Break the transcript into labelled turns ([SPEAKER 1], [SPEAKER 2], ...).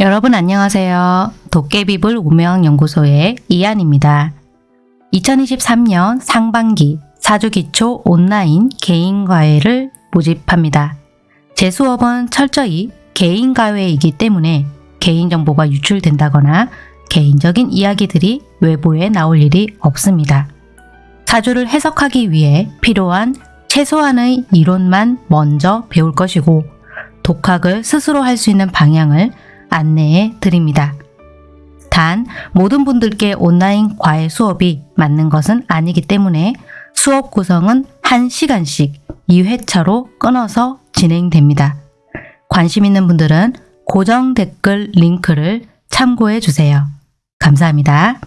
[SPEAKER 1] 여러분 안녕하세요. 도깨비불 우명연구소의 이한입니다. 2023년 상반기 사주기초 온라인 개인과외를 모집합니다. 제 수업은 철저히 개인과외이기 때문에 개인정보가 유출된다거나 개인적인 이야기들이 외부에 나올 일이 없습니다. 사주를 해석하기 위해 필요한 최소한의 이론만 먼저 배울 것이고 독학을 스스로 할 수 있는 방향을 안내해 드립니다. 단 모든 분들께 온라인 과외 수업이 맞는 것은 아니기 때문에 수업 구성은 1시간씩 2회차로 끊어서 진행됩니다. 관심 있는 분들은 고정 댓글 링크를 참고해 주세요. 감사합니다.